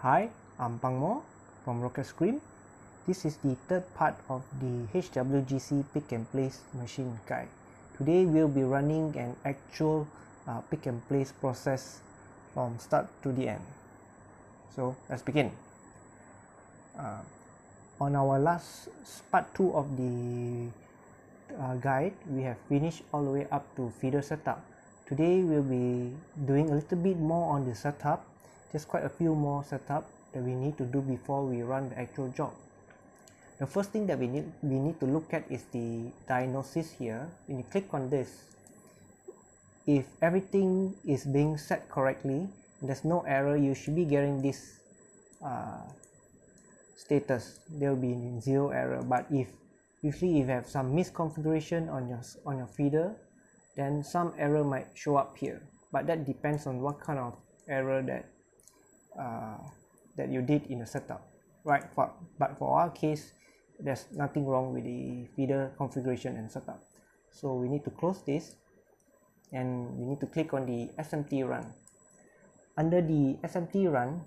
Hi, I'm Phang Moh from Rocket Scream. This is the third part of the HWGC pick and place machine guide. Today we'll be running an actual uh, pick and place process from start to the end. So let's begin. Uh, on our last part 2 of the uh, guide, we have finished all the way up to feeder setup. Today we'll be doing a little bit more on the setup, just quite a few more setup that we need to do before we run the actual job. The first thing that we need we need to look at is the diagnosis here. When you click on this, if everything is being set correctly, there's no error, you should be getting this uh, status. There will be zero error. But if usually if you have some misconfiguration on your on your feeder, then some error might show up here. But that depends on what kind of error that uh, that you did in the setup, right? For, but for our case, there's nothing wrong with the feeder configuration and setup. So we need to close this and we need to click on the SMT run. Under the SMT run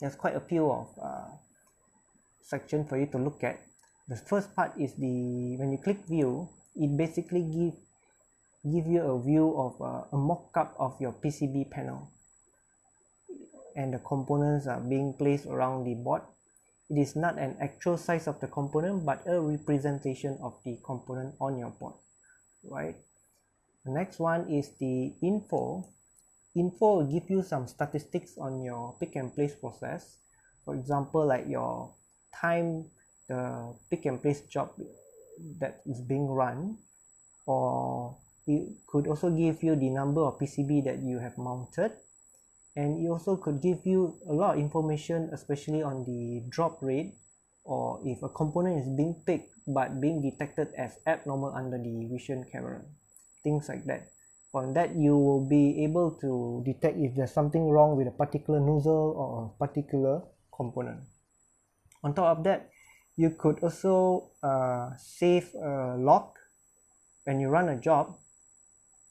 there's quite a few of uh, section for you to look at. The first part is the when you click view it basically give give you a view of uh, a mock-up of your PCB panel and the components are being placed around the board. It is not an actual size of the component but a representation of the component on your board right? The next one is the info. Info will give you some statistics on your pick and place process. For example like your time the pick and place job that is being run or it could also give you the number of PCB that you have mounted and it also could give you a lot of information especially on the drop rate or if a component is being picked but being detected as abnormal under the vision camera things like that. From that you will be able to detect if there's something wrong with a particular nozzle or a particular component. On top of that you could also uh, save a log when you run a job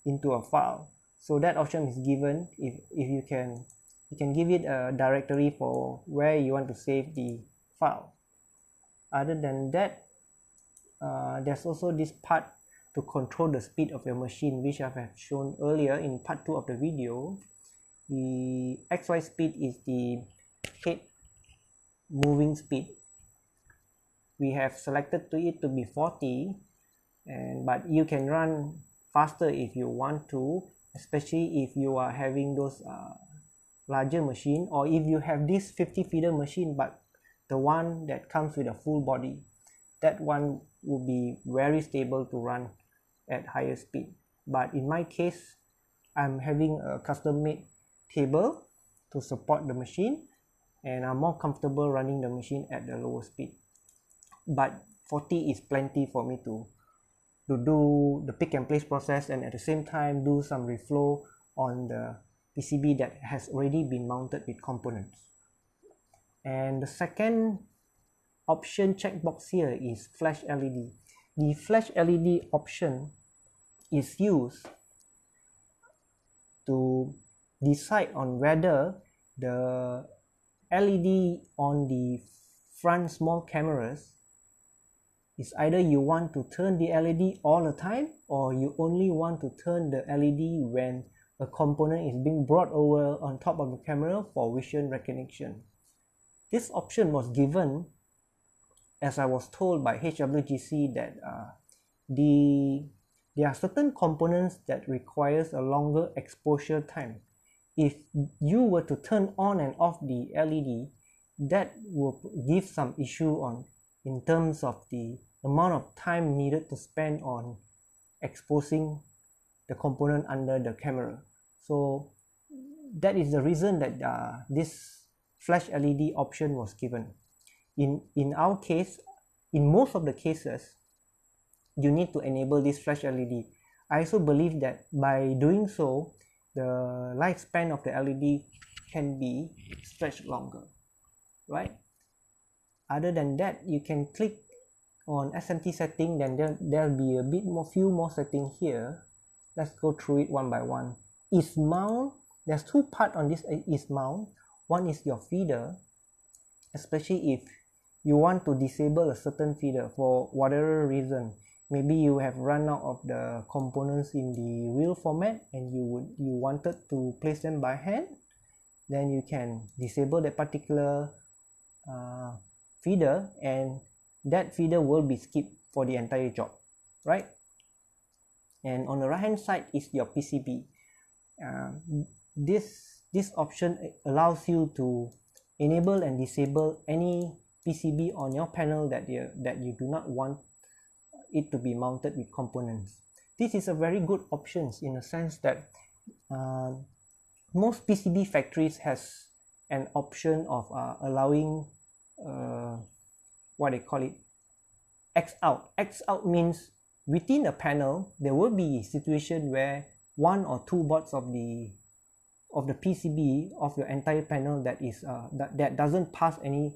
into a file so that option is given if, if you can you can give it a directory for where you want to save the file. Other than that uh, there's also this part to control the speed of your machine which I have shown earlier in part 2 of the video. The XY speed is the head moving speed. We have selected to it to be 40 and but you can run faster if you want to especially if you are having those uh, larger machine or if you have this 50 feeder machine but the one that comes with a full body that one will be very stable to run at higher speed. But in my case I'm having a custom made table to support the machine and I'm more comfortable running the machine at the lower speed. But 40 is plenty for me to to do the pick and place process and at the same time do some reflow on the PCB that has already been mounted with components. And the second option checkbox here is flash LED. The flash LED option is used to decide on whether the LED on the front small cameras is either you want to turn the LED all the time or you only want to turn the LED when a component is being brought over on top of the camera for vision recognition. This option was given as I was told by HWGC that uh, the there are certain components that requires a longer exposure time. If you were to turn on and off the LED, that will give some issue on in terms of the amount of time needed to spend on exposing the component under the camera. So that is the reason that uh, this flash LED option was given. In in our case in most of the cases you need to enable this flash LED I also believe that by doing so the lifespan of the LED can be stretched longer right? Other than that you can click on SMT setting then there, there'll be a bit more few more setting here. Let's go through it one by one. Is mount there's two part on this is mount. One is your feeder especially if you want to disable a certain feeder for whatever reason. Maybe you have run out of the components in the reel format and you would you wanted to place them by hand then you can disable that particular uh, feeder and that feeder will be skipped for the entire job right? And on the right hand side is your PCB uh, this this option allows you to enable and disable any PCB on your panel that you that you do not want it to be mounted with components. This is a very good options in a sense that uh, most PCB factories has an option of uh, allowing uh, what they call it X out. X out means within a panel there will be a situation where one or two boards of the of the PCB of your entire panel that is uh, that, that doesn't pass any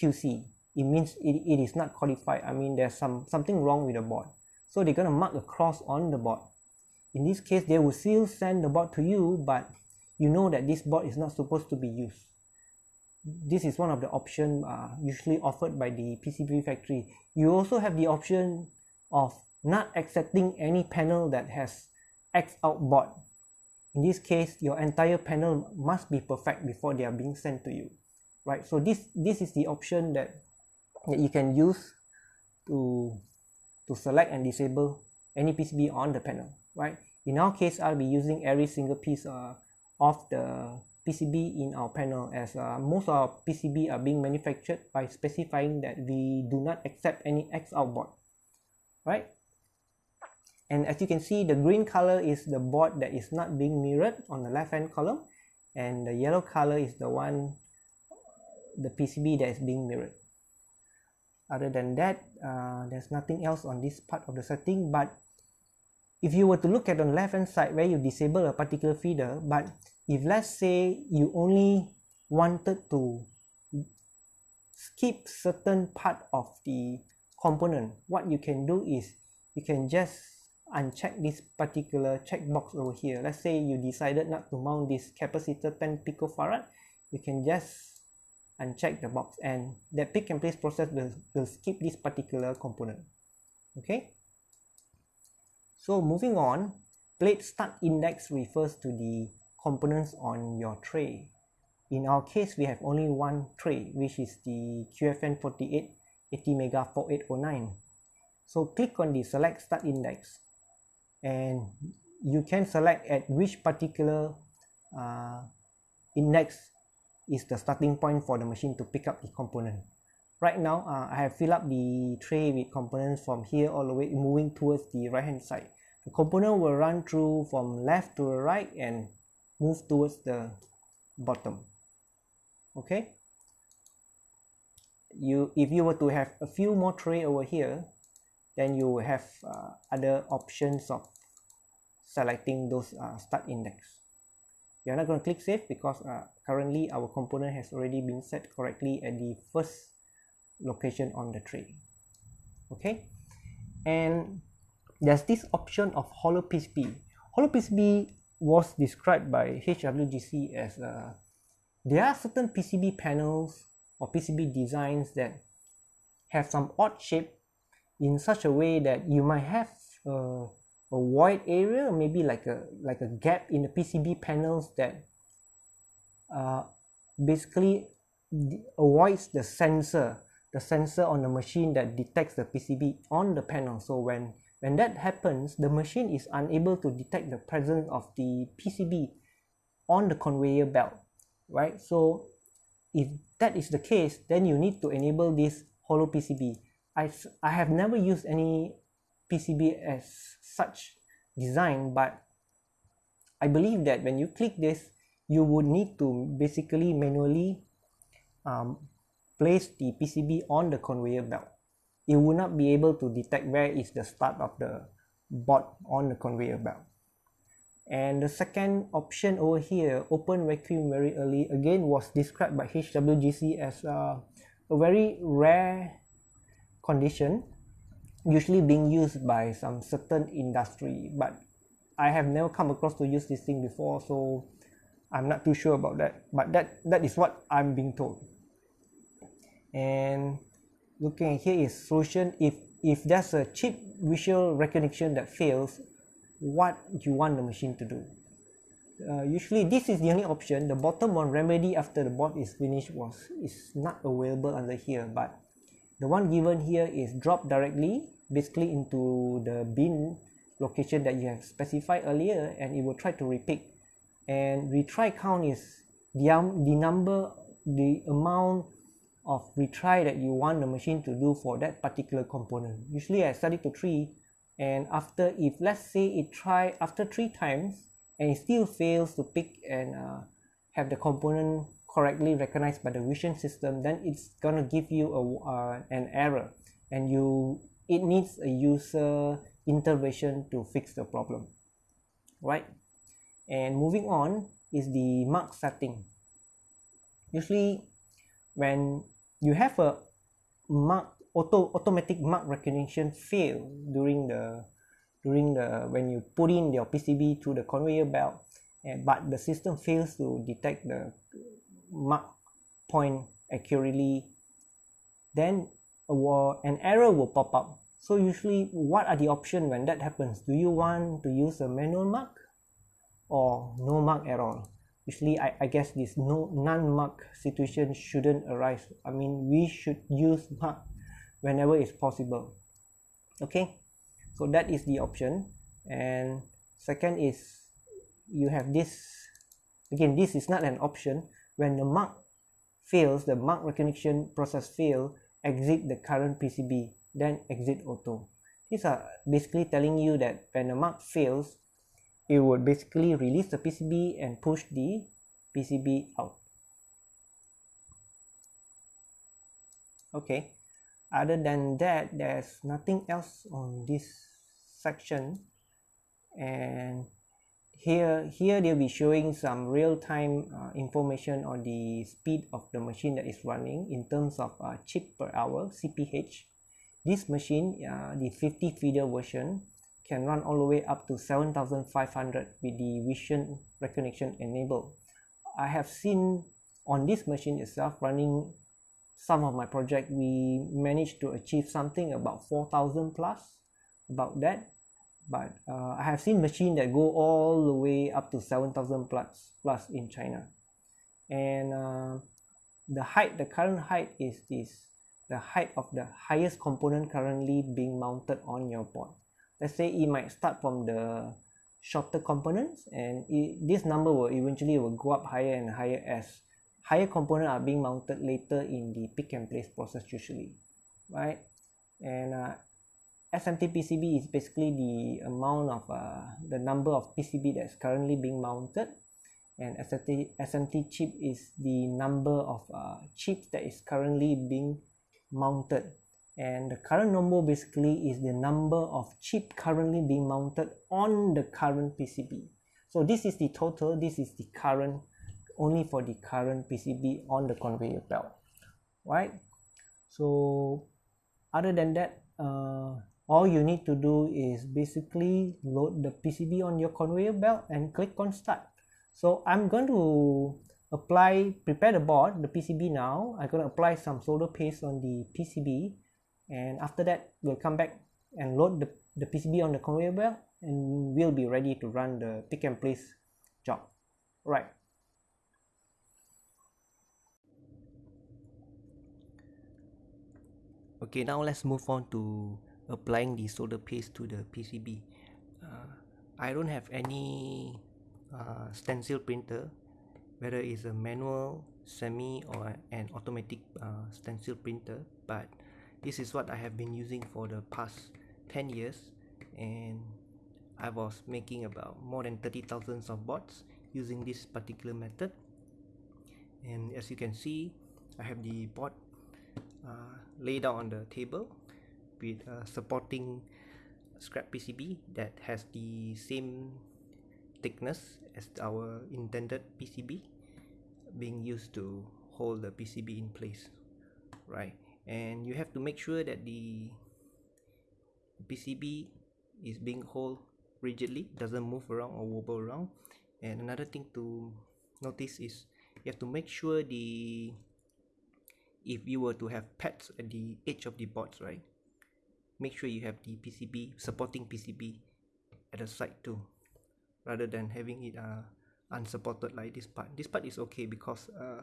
QC it means it, it is not qualified. I mean there's some something wrong with the board. So they're gonna mark a cross on the board. In this case they will still send the board to you but you know that this board is not supposed to be used this is one of the option uh, usually offered by the PCB factory. You also have the option of not accepting any panel that has X out board in this case your entire panel must be perfect before they are being sent to you right? So this this is the option that that you can use to to select and disable any PCB on the panel right? In our case I'll be using every single piece uh, of the PCB in our panel as uh, most of our PCB are being manufactured by specifying that we do not accept any X out board right? And as you can see the green color is the board that is not being mirrored on the left hand column and the yellow color is the one the PCB that is being mirrored. Other than that uh, there's nothing else on this part of the setting but if you were to look at the left hand side where you disable a particular feeder but if let's say you only wanted to skip certain part of the component what you can do is you can just uncheck this particular checkbox over here. Let's say you decided not to mount this capacitor 10 picofarad you can just uncheck the box and that pick and place process will, will skip this particular component. Okay? So moving on plate start index refers to the components on your tray. In our case we have only one tray which is the QFN48 mega 4809 so click on the select start index and you can select at which particular uh, index is the starting point for the machine to pick up the component. Right now uh, I have filled up the tray with components from here all the way moving towards the right hand side. The component will run through from left to right and move towards the bottom. Okay? You if you were to have a few more tray over here then you will have uh, other options of selecting those uh, start index. We are not going to click save because uh, currently our component has already been set correctly at the first location on the tray. Okay? And there's this option of hollow PCB hollow PCB was described by HWGC as uh, there are certain PCB panels or PCB designs that have some odd shape in such a way that you might have uh, a void area maybe like a like a gap in the PCB panels that uh, basically avoids the sensor the sensor on the machine that detects the PCB on the panel. So when when that happens the machine is unable to detect the presence of the PCB on the conveyor belt right? So if that is the case then you need to enable this hollow PCB I, I have never used any PCB as such design but I believe that when you click this you would need to basically manually um, place the PCB on the conveyor belt it will not be able to detect where is the start of the board on the conveyor belt. And the second option over here open vacuum very early again was described by HWGC as a, a very rare condition usually being used by some certain industry. But I have never come across to use this thing before so I'm not too sure about that. But that that is what I'm being told. And looking at here is solution. If if there's a cheap visual recognition that fails what you want the machine to do? Uh, usually this is the only option. The bottom one remedy after the bot is finished was is not available under here. But the one given here is drop directly basically into the bin location that you have specified earlier and it will try to repick and retry count is the, um, the number the amount of retry that you want the machine to do for that particular component. Usually I set it to 3 and after if let's say it try after three times and it still fails to pick and uh, have the component correctly recognized by the vision system then it's gonna give you a, uh, an error. And you it needs a user intervention to fix the problem. Right? And moving on is the mark setting. Usually when you have a mark auto automatic mark recognition fail during the during the when you put in your PCB through the conveyor belt and but the system fails to detect the mark point accurately then a, an error will pop up. So usually what are the options when that happens? Do you want to use a manual mark or no mark at all usually I, I guess this no non-mark situation shouldn't arise. I mean we should use mark whenever it's possible. Okay? So that is the option. And second is you have this again this is not an option. When the mark fails the mark recognition process fail exit the current PCB then exit auto. These are basically telling you that when the mark fails it would basically release the PCB and push the PCB out. Okay, other than that, there's nothing else on this section. And here, here they'll be showing some real-time uh, information on the speed of the machine that is running in terms of uh, chip per hour, CPH. This machine, uh, the 50 feeder version, can run all the way up to 7500 with the vision recognition enabled. I have seen on this machine itself running some of my project we managed to achieve something about 4000 plus about that. But uh, I have seen machine that go all the way up to 7000 plus plus in China. And uh, the height the current height is this the height of the highest component currently being mounted on your board let's say it might start from the shorter components and it, this number will eventually will go up higher and higher as higher components are being mounted later in the pick and place process usually right? And uh, SMT PCB is basically the amount of uh, the number of PCB that's currently being mounted. And SMT, SMT chip is the number of uh, chips that is currently being mounted and the current number basically is the number of chip currently being mounted on the current PCB so this is the total this is the current only for the current PCB on the conveyor belt. Right? So other than that uh, all you need to do is basically load the PCB on your conveyor belt and click on start. So I'm going to apply prepare the board the PCB now. I'm going to apply some solder paste on the PCB and after that we'll come back and load the, the PCB on the conveyor belt and we'll be ready to run the pick and place job. Right. Okay now let's move on to applying the solder paste to the PCB uh, I don't have any uh, stencil printer whether it's a manual semi or an automatic uh, stencil printer but this is what I have been using for the past 10 years and I was making about more than 30,000 of bots using this particular method. And as you can see I have the bot uh, laid out on the table with a supporting scrap PCB that has the same thickness as our intended PCB being used to hold the PCB in place right and you have to make sure that the PCB is being hold rigidly doesn't move around or wobble around. And another thing to notice is you have to make sure the if you were to have pads at the edge of the boards right make sure you have the PCB supporting PCB at the side too rather than having it uh, unsupported like this part. This part is okay because uh,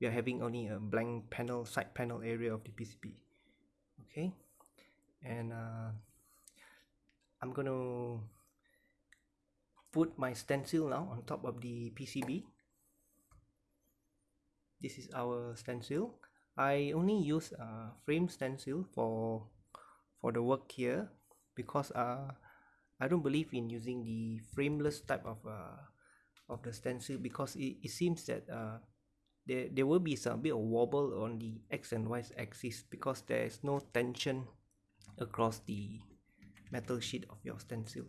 we are having only a blank panel side panel area of the PCB okay? And uh, I'm gonna put my stencil now on top of the PCB this is our stencil. I only use a frame stencil for for the work here because uh, I don't believe in using the frameless type of uh, of the stencil because it, it seems that uh, there, there will be some bit of wobble on the x and y axis because there is no tension across the metal sheet of your stencil.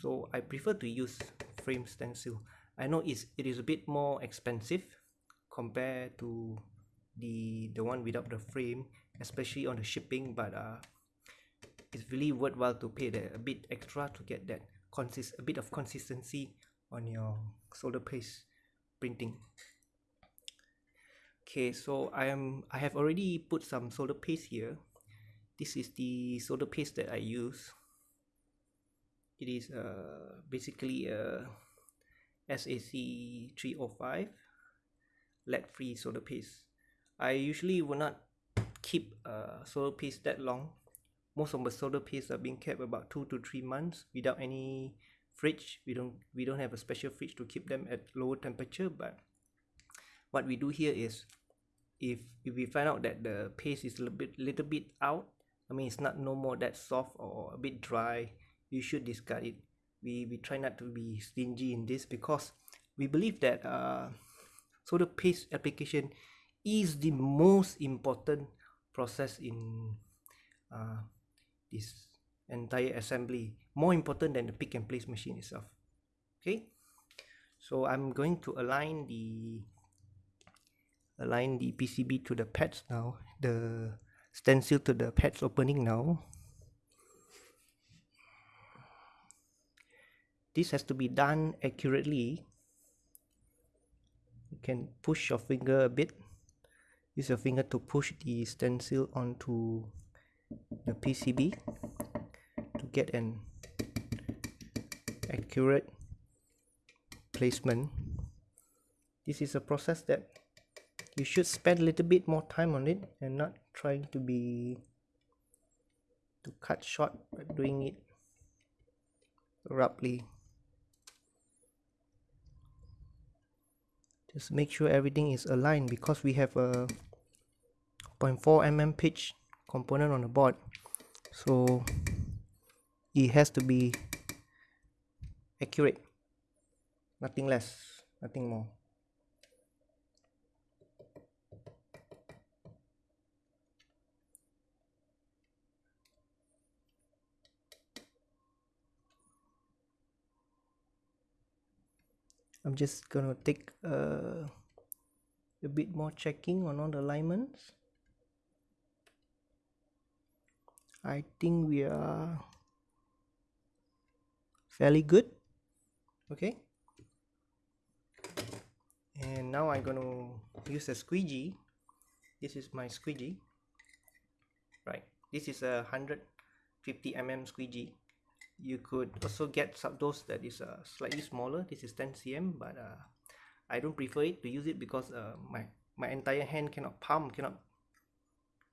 So I prefer to use frame stencil. I know it's, it is a bit more expensive compared to the the one without the frame especially on the shipping but uh, it's really worthwhile to pay the, a bit extra to get that consist a bit of consistency on your solder paste printing okay so I am I have already put some solder paste here. This is the solder paste that I use. It is uh, basically a SAC 305 lead free solder paste. I usually will not keep a solder paste that long. Most of the solder paste are being kept about two to three months without any fridge. We don't we don't have a special fridge to keep them at lower temperature but what we do here is if if we find out that the paste is a little bit little bit out i mean it's not no more that soft or a bit dry you should discard it. We we try not to be stingy in this because we believe that uh solder paste application is the most important process in uh, this entire assembly. More important than the pick and place machine itself. Okay? So I'm going to align the align the PCB to the pads now the stencil to the pads opening now. This has to be done accurately. You can push your finger a bit. Use your finger to push the stencil onto the PCB to get an accurate placement. This is a process that you should spend a little bit more time on it and not trying to be to cut short by doing it abruptly. Just make sure everything is aligned because we have a 0.4 mm pitch component on the board. So it has to be accurate. Nothing less nothing more I'm just gonna take uh, a bit more checking on all the alignments. I think we are fairly good. Okay. And now I'm gonna use a squeegee. This is my squeegee. Right. This is a 150 mm squeegee you could also get some those that is uh, slightly smaller this is 10 cm but uh, I don't prefer it to use it because uh, my my entire hand cannot palm cannot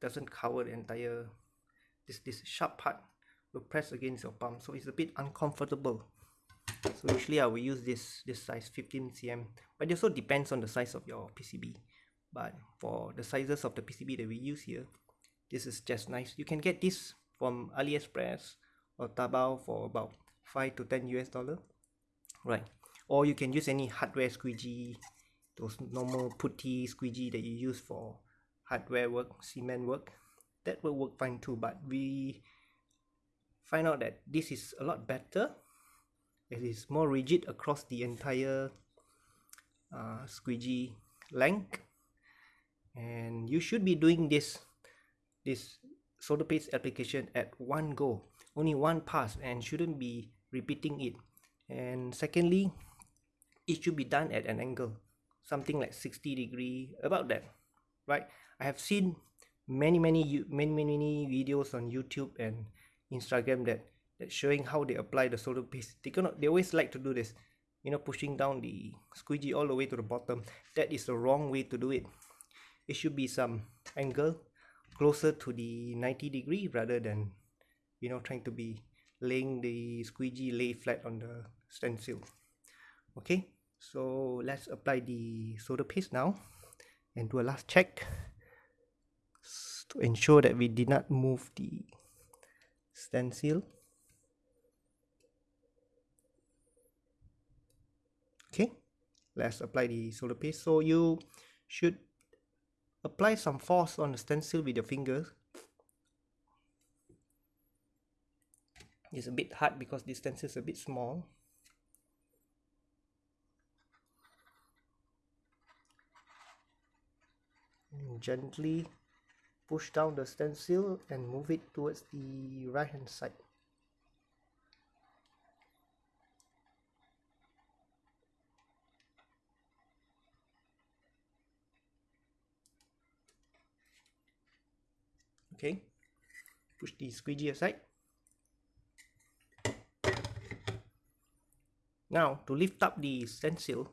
doesn't cover the entire this this sharp part will press against your palm so it's a bit uncomfortable. So usually I will use this this size 15 cm but it also depends on the size of your PCB but for the sizes of the PCB that we use here this is just nice. You can get this from AliExpress or Taobao for about 5 to 10 US dollar. Right. Or you can use any hardware squeegee those normal putty squeegee that you use for hardware work cement work. That will work fine too but we find out that this is a lot better. It is more rigid across the entire uh, squeegee length. And you should be doing this this solder paste application at one go only one pass and shouldn't be repeating it. And secondly it should be done at an angle something like 60 degree about that right? I have seen many many many many, videos on youtube and instagram that that showing how they apply the solder paste. They cannot they always like to do this you know pushing down the squeegee all the way to the bottom. That is the wrong way to do it. It should be some angle closer to the 90 degree rather than you know trying to be laying the squeegee lay flat on the stencil. Okay so let's apply the solder paste now and do a last check to ensure that we did not move the stencil. Okay let's apply the solder paste. So you should apply some force on the stencil with your fingers it's a bit hard because this stencil is a bit small. And gently push down the stencil and move it towards the right hand side. Okay. Push the squeegee aside now to lift up the stencil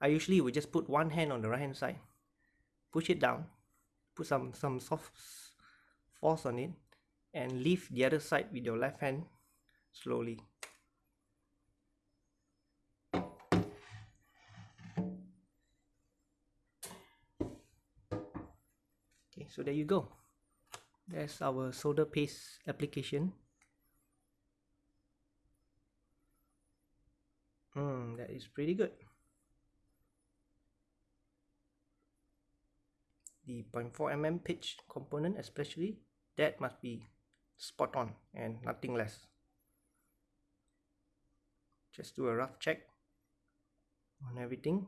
I usually would just put one hand on the right hand side push it down put some some soft force on it and lift the other side with your left hand slowly. Okay so there you go. That's our solder paste application hmm that is pretty good. The 0.4 mm pitch component especially that must be spot on and nothing less. Just do a rough check on everything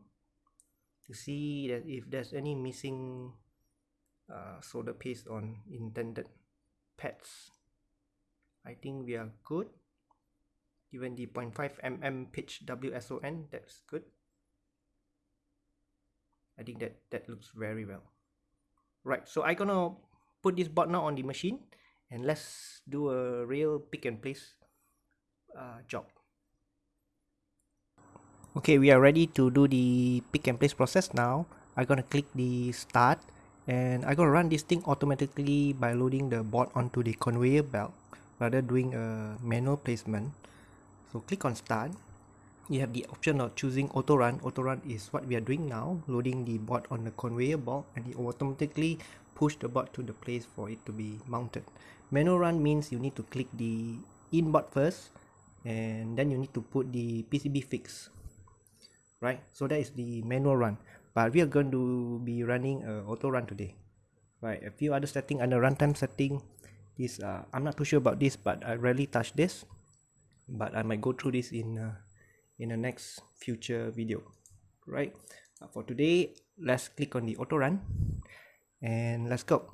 to see that if there's any missing uh, solder paste on intended pads. I think we are good even the 0.5 mm pitch WSON that's good. I think that that looks very well. Right so i gonna put this board now on the machine and let's do a real pick and place uh, job. Okay we are ready to do the pick and place process now. I'm gonna click the start and i'm gonna run this thing automatically by loading the board onto the conveyor belt rather doing a manual placement so click on start. You have the option of choosing auto run. Auto run is what we are doing now loading the board on the conveyor belt and it automatically push the board to the place for it to be mounted. Manual run means you need to click the in board first and then you need to put the PCB fix right? So that is the manual run. But we are going to be running a auto run today right? A few other setting under runtime setting this uh, I'm not too sure about this but I rarely touch this but I might go through this in uh, in the next future video. Right? Uh, for today let's click on the auto run and let's go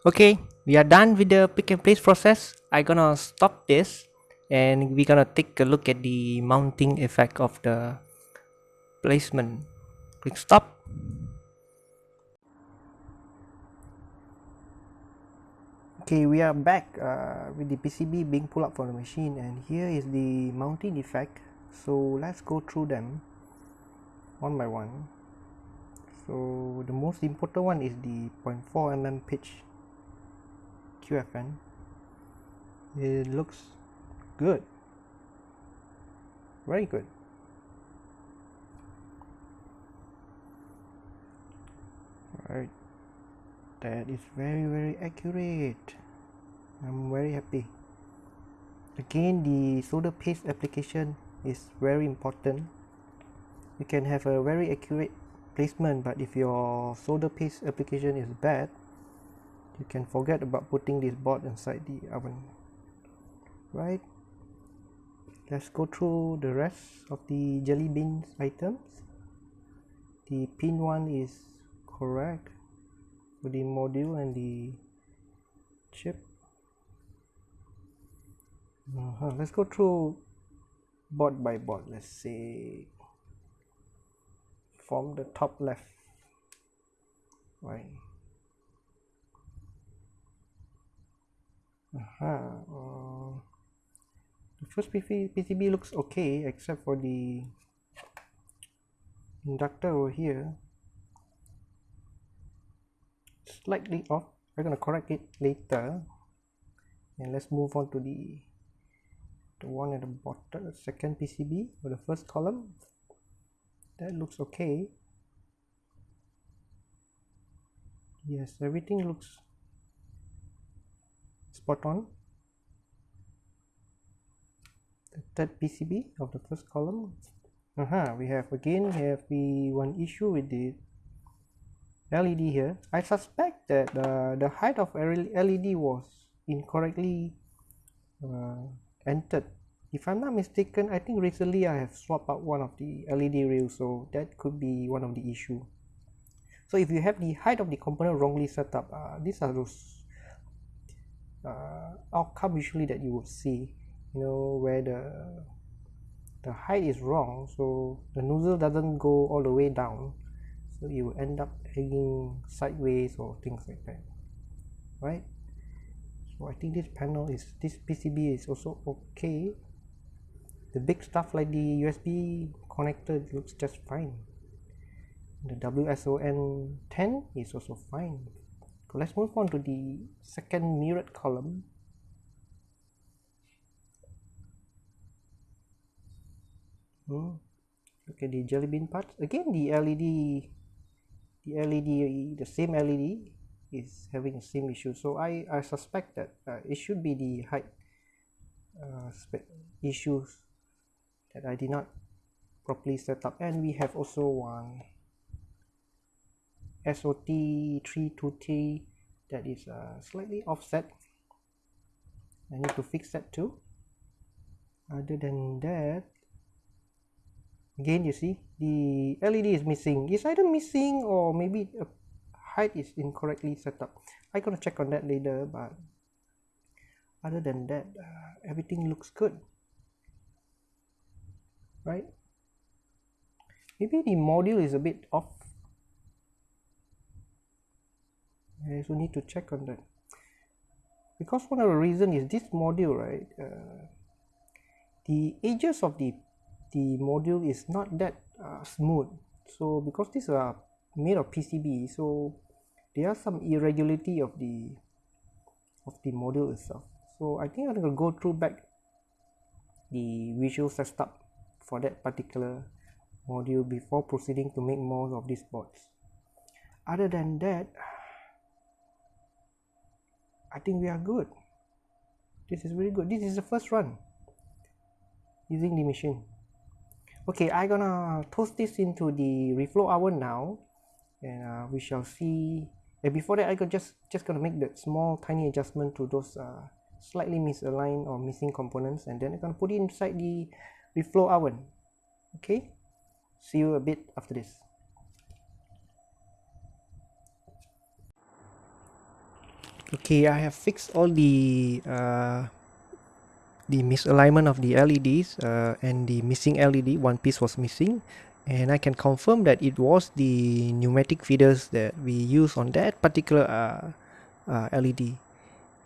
Okay, we are done with the pick and place process. I gonna stop this and we're gonna take a look at the mounting effect of the placement. Click stop. Okay we are back uh, with the PCB being pulled up from the machine and here is the mounting effect. So let's go through them one by one. So the most important one is the 0.4 mm pitch QFN it looks good. Very good. Alright, that is very very accurate. I'm very happy. Again the solder paste application is very important. You can have a very accurate placement but if your solder paste application is bad you can forget about putting this board inside the oven. Right? Let's go through the rest of the jelly beans items. The pin one is correct for the module and the chip. Uh -huh. let's go through board by board. Let's say from the top left. Right -huh. uh, the first PCB looks okay except for the inductor over here. Slightly off. We're going to correct it later. And let's move on to the the one at the bottom second PCB or the first column. That looks okay. Yes everything looks spot on. The third PCB of the first column. Uh -huh, we have again we have the one issue with the LED here. I suspect that uh, the height of LED was incorrectly uh, entered. If I'm not mistaken I think recently I have swapped out one of the LED rails so that could be one of the issue. So if you have the height of the component wrongly set up uh, these are those uh, outcome usually that you would see you know where the the height is wrong so the nozzle doesn't go all the way down so you will end up hanging sideways or things like that right? So I think this panel is this PCB is also okay. The big stuff like the USB connector looks just fine. The WSON 10 is also fine let's move on to the second mirrored column. Hmm. okay the jelly bean parts again the LED the LED the same LED is having the same issue. So I, I suspect that uh, it should be the height uh, issues that I did not properly set up. And we have also one SOT 32T that is uh, slightly offset. I need to fix that too. Other than that again you see the LED is missing. It's either missing or maybe a height is incorrectly set up. I'm gonna check on that later but other than that uh, everything looks good. Right? Maybe the module is a bit off I also need to check on that. Because one of the reason is this module right uh, the edges of the the module is not that uh, smooth. So because these are made of PCB so there are some irregularity of the of the module itself. So I think I'm to go through back the visual setup for that particular module before proceeding to make more of these boards. Other than that I think we are good. This is very good. This is the first run using the machine. Okay I'm gonna toast this into the reflow oven now and uh, we shall see. And before that I could just just gonna make that small tiny adjustment to those uh, slightly misaligned or missing components and then I'm gonna put it inside the reflow oven. Okay? See you a bit after this okay I have fixed all the uh, the misalignment of the LEDs uh, and the missing LED one piece was missing. And I can confirm that it was the pneumatic feeders that we use on that particular uh, uh, LED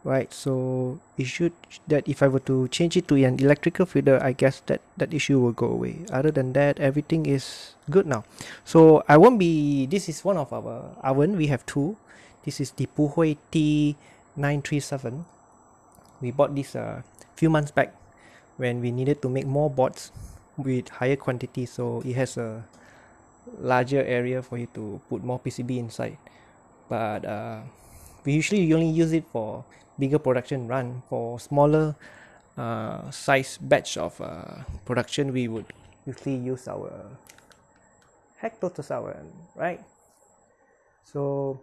right so it should that if I were to change it to an electrical feeder I guess that that issue will go away. Other than that everything is good now. So I won't be this is one of our oven. We have two this is the Puhui T937 we bought this a uh, few months back when we needed to make more boards with higher quantity so it has a larger area for you to put more PCB inside. But uh, we usually only use it for bigger production run. For smaller uh, size batch of uh, production we would usually use our hectotosauran right? So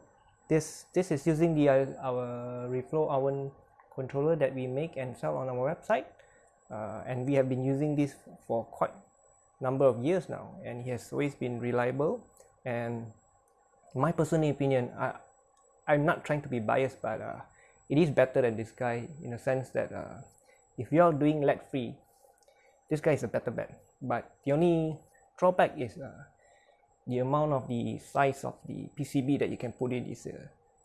this this is using the uh, our reflow oven controller that we make and sell on our website. Uh, and we have been using this for quite number of years now and it has always been reliable. And my personal opinion I, I'm not trying to be biased but uh, it is better than this guy in a sense that uh, if you're doing lead free this guy is a better bet. But the only drawback is uh, the amount of the size of the PCB that you can put in is uh,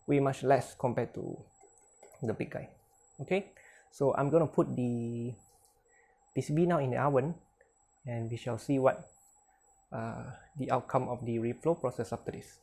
way much less compared to the big guy. Okay? So I'm gonna put the PCB now in the oven and we shall see what uh, the outcome of the reflow process after this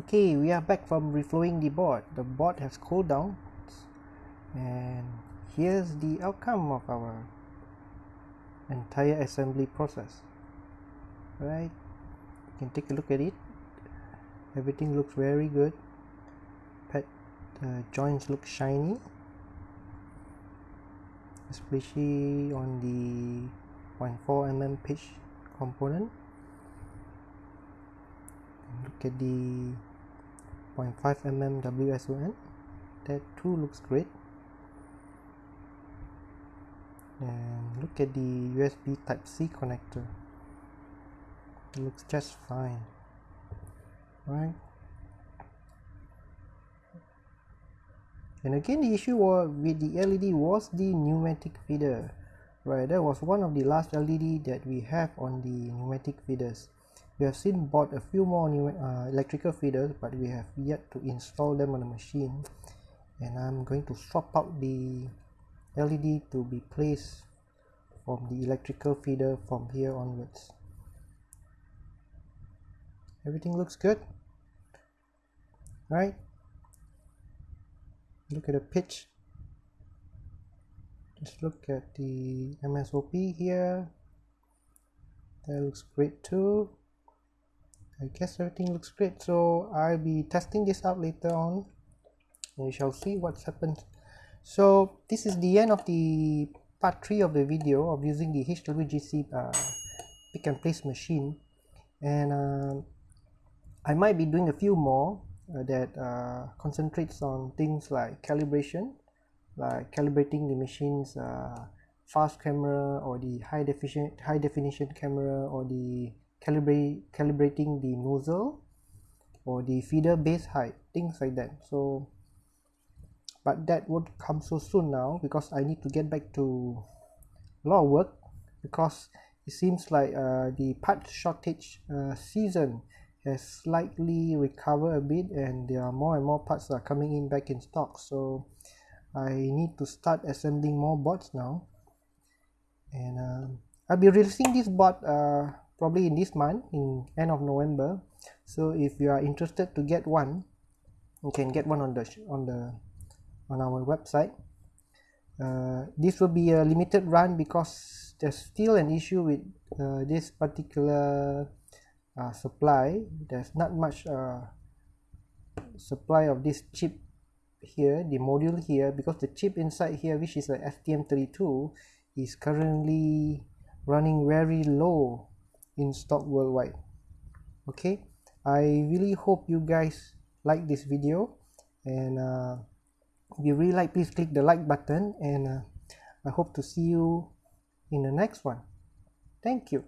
okay we are back from reflowing the board. The board has cooled down. And here's the outcome of our entire assembly process. Right you can take a look at it. Everything looks very good. Pet uh, joints look shiny. Especially on the 0.4 mm pitch component. Look at the 0.5 mm WSON that too looks great. And look at the USB type C connector. It looks just fine. Right and again the issue with the LED was the pneumatic feeder. Right that was one of the last LED that we have on the pneumatic feeders we have seen bought a few more new uh, electrical feeders but we have yet to install them on the machine. And I'm going to swap out the LED to be placed from the electrical feeder from here onwards. Everything looks good. Right? Look at the pitch. Just look at the MSOP here. That looks great too I guess everything looks great. So I'll be testing this out later on. We shall see what happens. So this is the end of the part 3 of the video of using the HWGC uh, pick and place machine. And uh, I might be doing a few more uh, that uh, concentrates on things like calibration like calibrating the machine's uh, fast camera or the high definition high definition camera or the calibrate calibrating the nozzle or the feeder base height things like that. So but that won't come so soon now because I need to get back to a lot of work because it seems like uh, the part shortage uh, season has slightly recovered a bit and there are more and more parts are coming in back in stock. So I need to start assembling more boards now. And uh, I'll be releasing this board uh, probably in this month in end of November. So if you are interested to get one you can get one on the on the on our website. Uh, this will be a limited run because there's still an issue with uh, this particular uh, supply. There's not much uh, supply of this chip here the module here because the chip inside here which is a STM32 is currently running very low in stock worldwide. Okay? I really hope you guys like this video. And uh, if you really like please click the like button. And uh, I hope to see you in the next one. Thank you